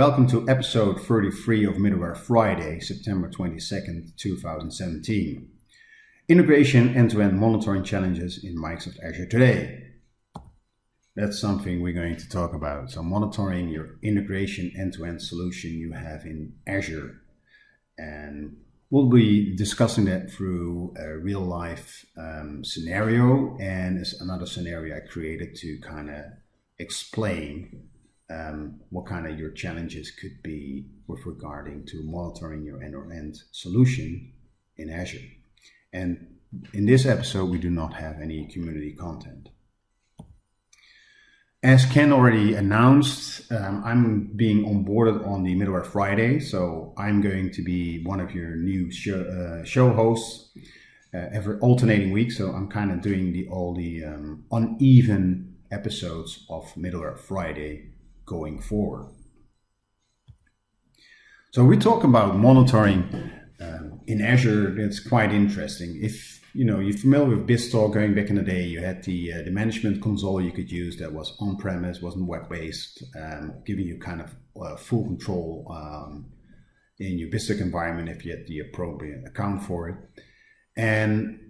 Welcome to episode 33 of Middleware Friday, September 22nd, 2017. Integration end-to-end monitoring challenges in Microsoft Azure today. That's something we're going to talk about. So monitoring your integration end-to-end solution you have in Azure. And we'll be discussing that through a real life um, scenario and another scenario I created to kind of explain um, what kind of your challenges could be with regarding to monitoring your end-to-end solution in Azure. And in this episode, we do not have any community content. As Ken already announced, um, I'm being onboarded on the Middleware Friday, so I'm going to be one of your new show, uh, show hosts uh, every alternating week. So I'm kind of doing the all the um, uneven episodes of Middleware Friday going forward. So we talk about monitoring um, in Azure. That's quite interesting. If you know you're familiar with BizTalk, going back in the day, you had the uh, the management console you could use that was on premise, wasn't web based, um, giving you kind of uh, full control um, in your BizTalk environment if you had the appropriate account for it. And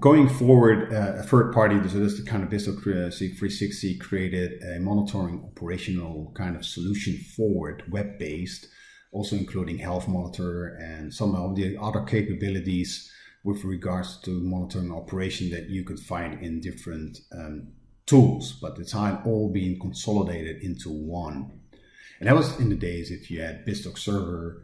Going forward, uh, a third party, so this is the kind of BizTalk 360 created a monitoring operational kind of solution forward, web-based, also including health monitor and some of the other capabilities with regards to monitoring operation that you could find in different um, tools, but it's all being consolidated into one. And that was in the days if you had BizTalk server,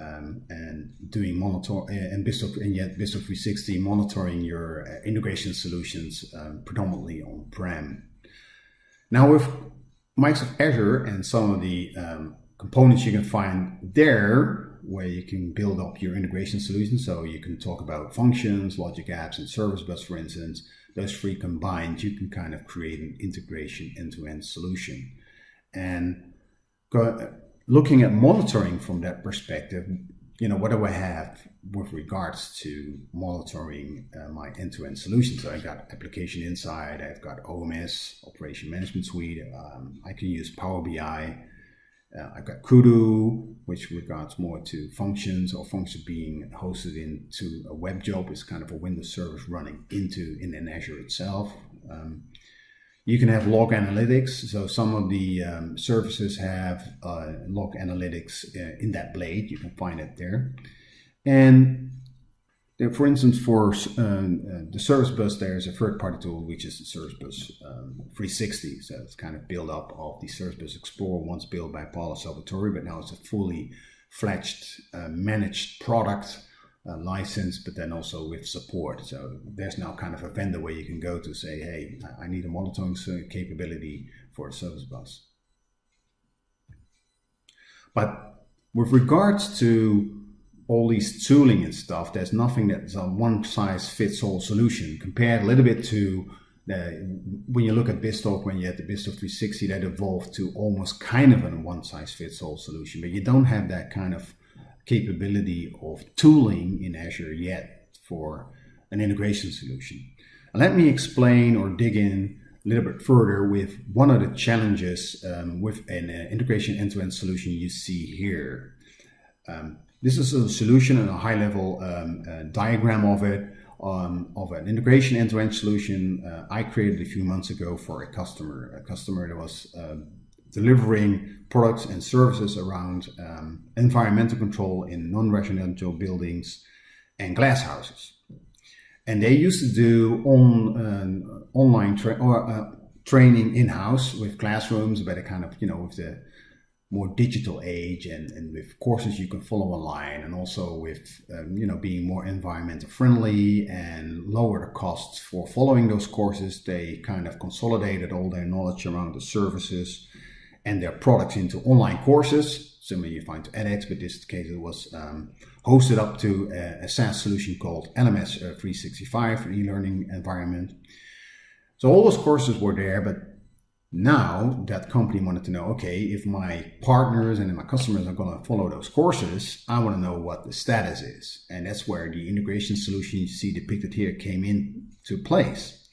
um, and doing monitor uh, and BizTalk and yet BizTalk 360 monitoring your uh, integration solutions um, predominantly on prem. Now with Microsoft Azure and some of the um, components you can find there where you can build up your integration solution. So you can talk about functions, logic apps, and service bus, for instance. Those three combined, you can kind of create an integration end-to-end -end solution. And go, looking at monitoring from that perspective, you know, what do I have with regards to monitoring uh, my end-to-end solutions? So I've got Application Insight, I've got OMS, Operation Management Suite. Um, I can use Power BI. Uh, I've got Kudu, which regards more to functions or functions being hosted into a web job is kind of a Windows service running into in, in Azure itself. Um, you can have log analytics. So some of the um, services have uh, log analytics uh, in that blade. You can find it there. And there, for instance, for uh, uh the service bus, there's a third-party tool, which is the Service Bus um, 360. So it's kind of built up of the Service Bus Explorer, once built by Paolo Salvatori, but now it's a fully fledged uh, managed product uh, license, but then also with support. So there's now kind of a vendor where you can go to say, hey, I need a monitoring capability for a service bus. But with regards to all these tooling and stuff, there's nothing that's a one size fits all solution compared a little bit to the, when you look at BizTalk, when you had the BizTalk 360, that evolved to almost kind of a one size fits all solution, but you don't have that kind of capability of tooling in Azure yet for an integration solution. Let me explain or dig in a little bit further with one of the challenges um, with an uh, integration end-to-end -end solution you see here. Um, this is a solution and a high-level um, uh, diagram of it, um, of an integration end-to-end -end solution uh, I created a few months ago for a customer, a customer that was um, delivering products and services around um, environmental control in non-residential buildings and glass houses. And they used to do on uh, online tra or, uh, training in-house with classrooms, but a kind of, you know, with the more digital age and, and with courses you can follow online and also with, um, you know, being more environmental friendly and lower the costs for following those courses. They kind of consolidated all their knowledge around the services and their products into online courses. Similar you find to edX, but this case it was um, hosted up to a, a, SaaS solution called LMS uh, 365 e-learning environment. So all those courses were there, but now that company wanted to know, okay, if my partners and my customers are going to follow those courses, I want to know what the status is. And that's where the integration solution you see depicted here came into place.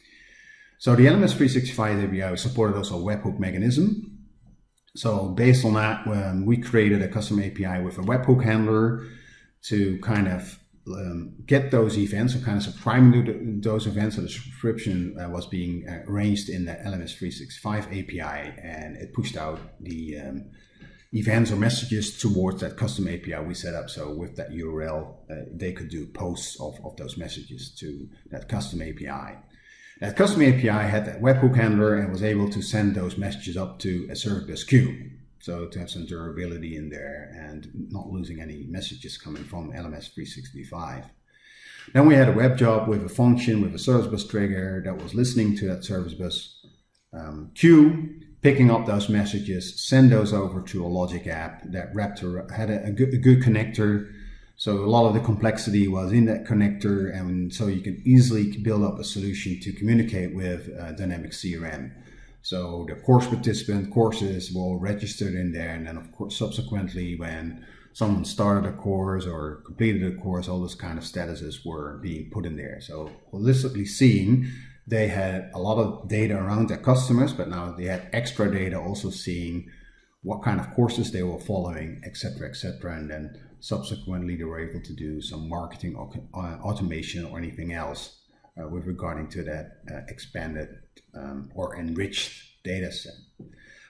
So the LMS 365 API supported also a webhook mechanism So based on that, um, we created a custom API with a webhook handler to kind of um, get those events or kind of subscribing to those events. So the subscription uh, was being uh, arranged in the LMS 365 API and it pushed out the um, events or messages towards that custom API we set up. So with that URL, uh, they could do posts of, of those messages to that custom API. That custom API had that webhook handler and was able to send those messages up to a service bus queue. So to have some durability in there and not losing any messages coming from LMS 365. Then we had a web job with a function with a service bus trigger that was listening to that service bus um, queue, picking up those messages, send those over to a logic app that wrapped had a, a, good, a good connector so a lot of the complexity was in that connector, and so you can easily build up a solution to communicate with uh, Dynamic CRM. So the course participant courses will register in there, and then of course subsequently when someone started a course or completed a course, all those kind of statuses were being put in there. So holistically seeing, they had a lot of data around their customers, but now they had extra data also seeing what kind of courses they were following, etc., etc., and then subsequently they were able to do some marketing or uh, automation or anything else uh, with regarding to that uh, expanded um, or enriched data set.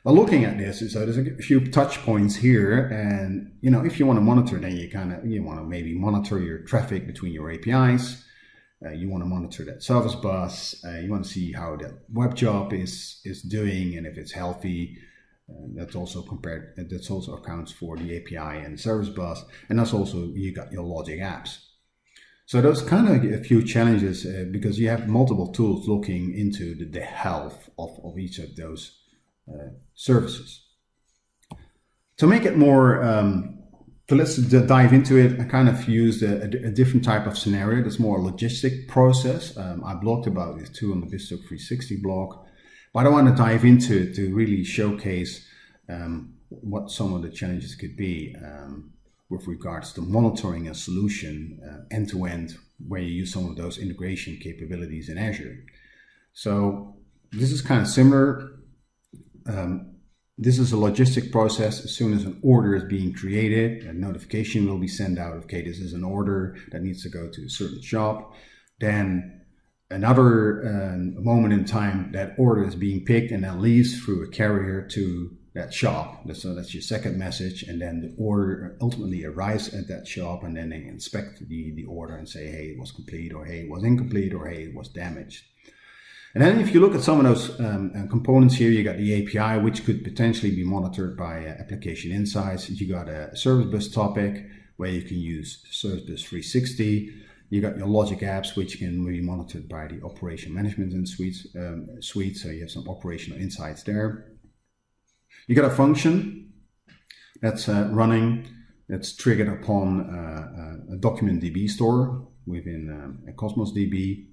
But looking at this, so there's a few touch points here, and you know if you want to monitor, then you kind of you want to maybe monitor your traffic between your APIs. Uh, you want to monitor that service bus. Uh, you want to see how that web job is is doing and if it's healthy. And that's also compared, that's also accounts for the API and service bus. And that's also, you got your logic apps. So those kind of a few challenges uh, because you have multiple tools looking into the, the health of, of each of those uh, services. To make it more, um, so let's dive into it. I kind of used a, a, different type of scenario that's more a logistic process. Um, I blogged about this too on the BizTalk 360 blog. But I want to dive into it to really showcase um, what some of the challenges could be um, with regards to monitoring a solution end to end, where you use some of those integration capabilities in Azure. So this is kind of similar. Um, this is a logistic process. As soon as an order is being created, a notification will be sent out. Okay, this is an order that needs to go to a certain shop. Then another uh, moment in time that order is being picked and then leaves through a carrier to that shop. So that's your second message. And then the order ultimately arrives at that shop and then they inspect the, the order and say, hey, it was complete or hey, it was incomplete or hey, it was damaged. And then if you look at some of those um, uh, components here, you got the API, which could potentially be monitored by uh, application insights. You got a service bus topic where you can use Service Bus 360. You got your logic apps, which can be monitored by the operation management and suites, um, suite. So you have some operational insights there. You got a function that's uh, running, that's triggered upon uh, uh a document DB store within um, a Cosmos DB,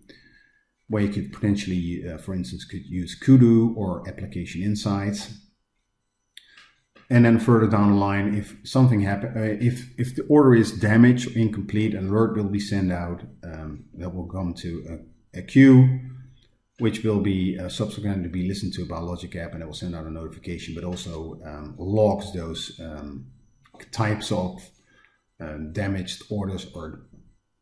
where you could potentially, uh, for instance, could use Kudu or application insights and then further down the line, if something happen, uh, if if the order is damaged or incomplete, an alert will be sent out um, that will come to a, a queue, which will be uh, subsequently be listened to by Logic App, and it will send out a notification, but also um, logs those um, types of um, damaged orders or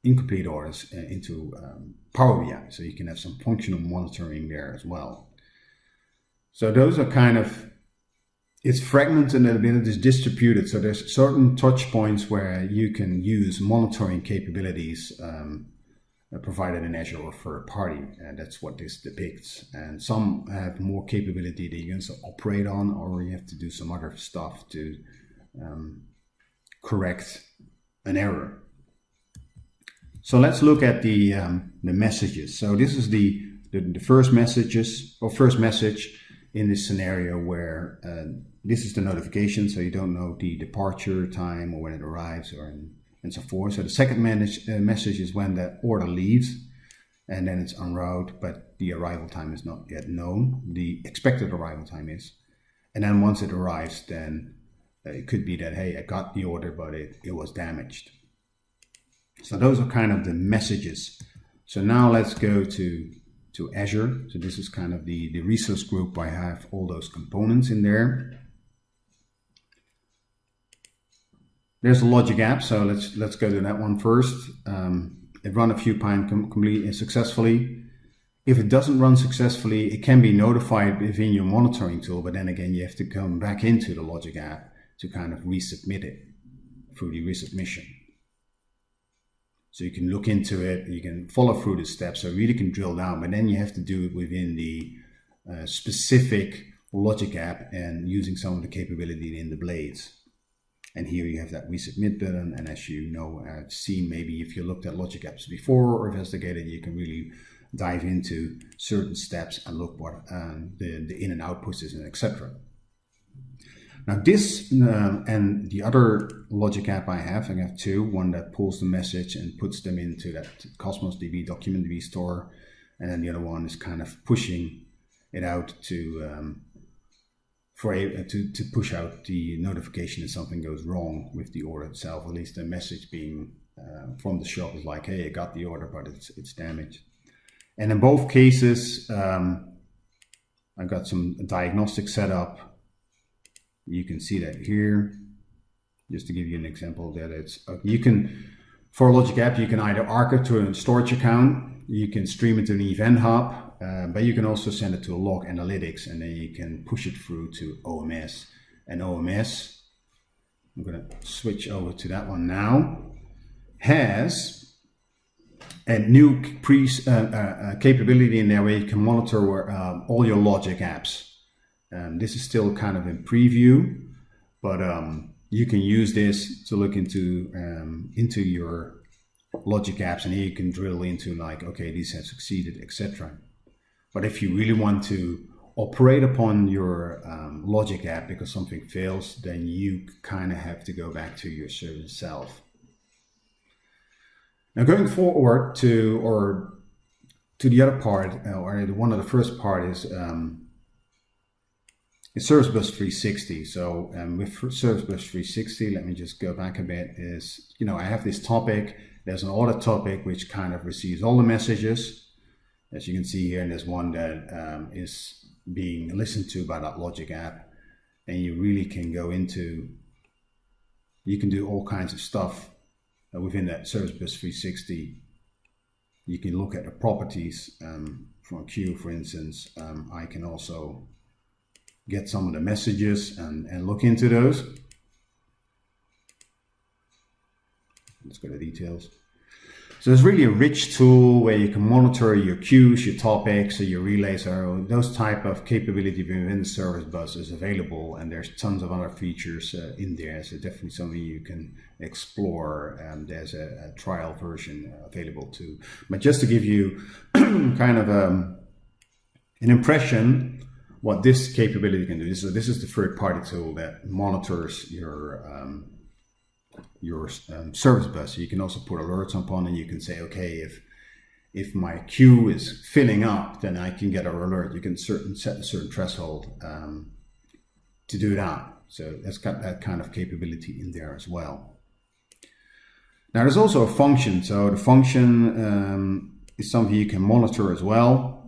incomplete orders uh, into um, Power BI, so you can have some functional monitoring there as well. So those are kind of it's fragmented and it is distributed. So there's certain touch points where you can use monitoring capabilities um, provided in Azure or third party. And that's what this depicts. And some have more capability that you can operate on, or you have to do some other stuff to um, correct an error. So let's look at the, um, the messages. So this is the, the, the first messages or first message in this scenario where uh, this is the notification, so you don't know the departure time or when it arrives or in, and so forth. So the second manage, uh, message is when the order leaves and then it's en route, but the arrival time is not yet known. The expected arrival time is. And then once it arrives, then uh, it could be that, hey, I got the order, but it, it was damaged. So those are kind of the messages. So now let's go to to Azure. So this is kind of the, the resource group. I have all those components in there. There's a logic app, so let's let's go to that one first. Um, it run a few pine com completely uh, successfully. If it doesn't run successfully, it can be notified within your monitoring tool, but then again, you have to come back into the logic app to kind of resubmit it through the resubmission. So you can look into it, you can follow through the steps, so really can drill down, but then you have to do it within the uh, specific logic app and using some of the capability in the blades. And here you have that resubmit button. And as you know, I've seen maybe if you looked at logic apps before or investigated, you can really dive into certain steps and look what um, the, the in and out pushes and etc. Now this um, and the other logic app I have, I have two, one that pulls the message and puts them into that Cosmos DB document DB store. And then the other one is kind of pushing it out to um, for a, to, to push out the notification if something goes wrong with the order itself, at least the message being uh, from the shop is like, hey, I got the order, but it's, it's damaged. And in both cases, um, I got some diagnostic setup you can see that here. Just to give you an example that it's, uh, you can, for Logic app, you can either archive to a storage account, you can stream it to an event hub, uh, but you can also send it to a log analytics and then you can push it through to OMS. And OMS, I'm going to switch over to that one now, has a new pre, uh, uh, uh, capability in there where you can monitor um, all your Logic apps. Um, this is still kind of in preview, but um, you can use this to look into um, into your logic apps and here you can drill into like, okay, these have succeeded, etc. But if you really want to operate upon your um, logic app because something fails, then you kind of have to go back to your service itself. Now going forward to, or to the other part, uh, or one of the first part is um, it's Service Bus 360. So um, with Service Bus 360, let me just go back a bit, is, you know, I have this topic, there's an audit topic which kind of receives all the messages. As you can see here, and there's one that um, is being listened to by that Logic app. And you really can go into, you can do all kinds of stuff within that Service Bus 360. You can look at the properties um, from a queue, for instance. Um, I can also get some of the messages and, and look into those. Let's go to details. So it's really a rich tool where you can monitor your queues, your topics, your relays, or those type of capability within the service bus is available. And there's tons of other features uh, in there. So definitely something you can explore. And there's a, a trial version available too. But just to give you kind of um, an impression what this capability can do. This is, this is the third party tool that monitors your um, your um, service bus. You can also put alerts upon and you can say, okay, if if my queue is filling up, then I can get an alert. You can certain set a certain threshold um, to do that. So that's got that kind of capability in there as well. Now there's also a function. So the function um, is something you can monitor as well.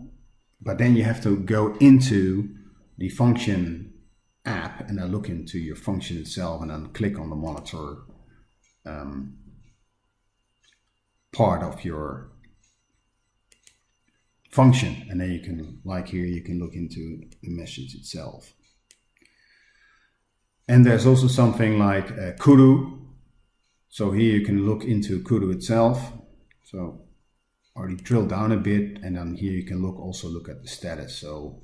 But then you have to go into the function app and then look into your function itself and then click on the monitor um, part of your function. And then you can, like here, you can look into the message itself. And there's also something like uh, Kudu. So here you can look into Kudu itself. So already drill down a bit and then here you can look also look at the status. So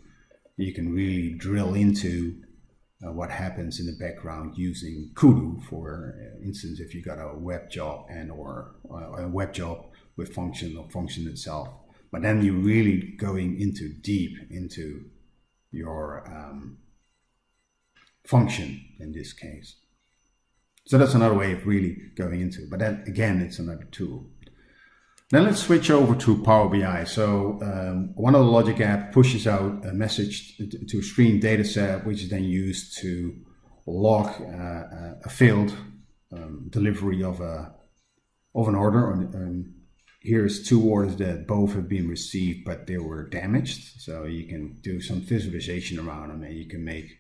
you can really drill into uh, what happens in the background using Kudu for uh, instance if you got a web job and or uh, a web job with function or function itself. But then you're really going into deep into your um, function in this case. So that's another way of really going into it. But then again it's another tool then let's switch over to Power BI. So um, one of the Logic app pushes out a message to a stream data set, which is then used to log uh, a failed um, delivery of a of an order. And here's two orders that both have been received, but they were damaged. So you can do some visualization around them, and you can make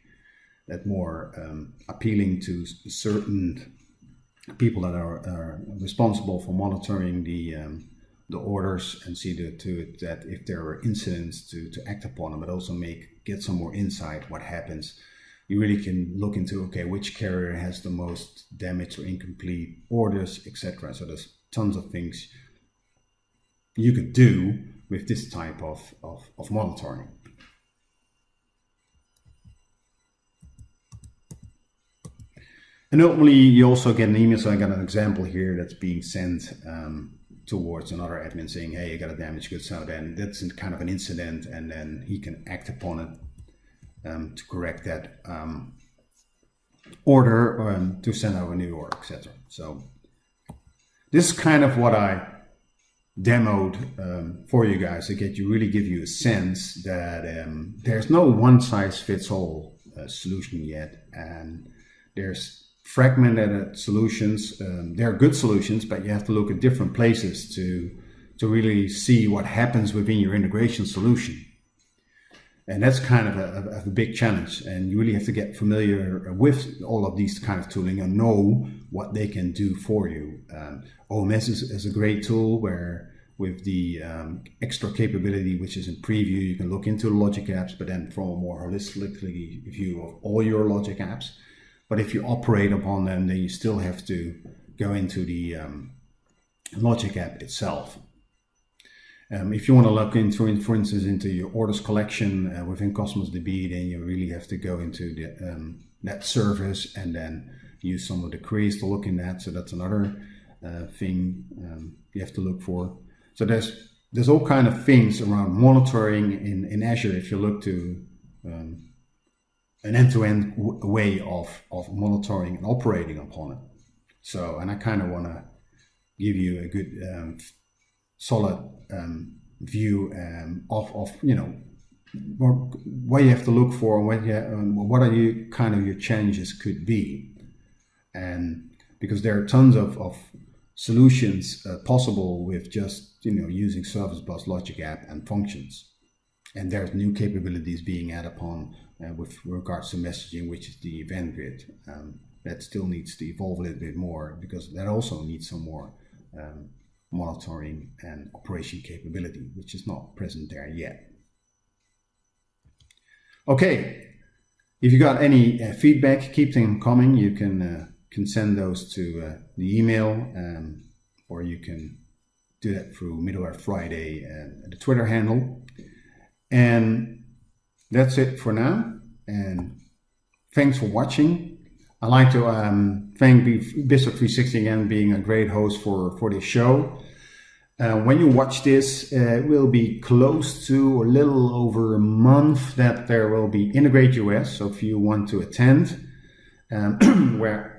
that more um, appealing to certain people that are, are, responsible for monitoring the um, the orders and see to, to it that if there are incidents to, to act upon them, but also make get some more insight what happens. You really can look into okay which carrier has the most damage or incomplete orders, etc. So there's tons of things you could do with this type of, of, of monitoring. And ultimately, you also get an email. So I got an example here that's being sent um, towards another admin saying, hey, you got a damaged good. So then that's kind of an incident and then he can act upon it um, to correct that um, order um, to send out a new order, etc. So this is kind of what I demoed um, for you guys to get you really give you a sense that um, there's no one size fits all uh, solution yet. And there's fragmented solutions. Um, there are good solutions, but you have to look at different places to, to really see what happens within your integration solution. And that's kind of a, a, big challenge. And you really have to get familiar with all of these kind of tooling and know what they can do for you. Um, OMS is, is, a great tool where with the um, extra capability, which is in preview, you can look into logic apps, but then from a more holistically view of all your logic apps. But if you operate upon them, then you still have to go into the um, Logic app itself. Um, if you want to look into, for instance, into your orders collection uh, within Cosmos DB, then you really have to go into the, um, that service and then use some of the queries to look in that. So that's another uh, thing um, you have to look for. So there's there's all kind of things around monitoring in, in Azure. If you look to um, an end-to-end way of, of monitoring and operating upon it. So, and I kind of want to give you a good, um, solid um, view um, of, of, you know, what you have to look for and what, you, um, what are you kind of your challenges could be. And because there are tons of, of solutions uh, possible with just, you know, using Service Bus Logic App and functions. And there's new capabilities being added upon uh, with regards to messaging, which is the event grid. Um, that still needs to evolve a little bit more because that also needs some more um, monitoring and operation capability, which is not present there yet. Okay, if you got any uh, feedback, keep them coming. You can uh, can send those to uh, the email, um, or you can do that through Middleware Friday and the Twitter handle. And that's it for now. And thanks for watching. I'd like to um, thank BizTalk 360 again being a great host for, for this show. Uh, when you watch this, uh, it will be close to a little over a month that there will be Integrate US. So if you want to attend, um, where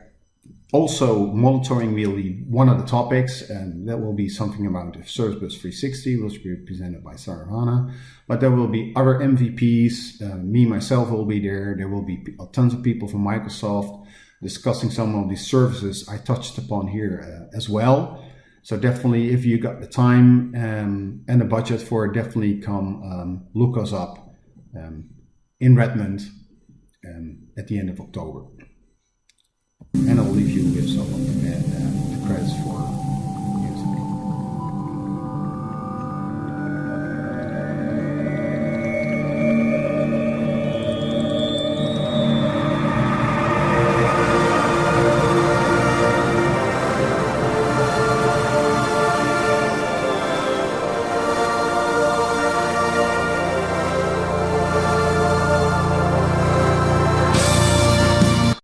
also, monitoring will be one of the topics, and that will be something about Service Bus 360, which will be presented by Saravana. But there will be other MVPs. Uh, me, myself will be there. There will be tons of people from Microsoft discussing some of these services I touched upon here uh, as well. So definitely, if you got the time um, and the budget for it, definitely come um, look us up um, in Redmond um, at the end of October and I'll leave you with some of the, the credits for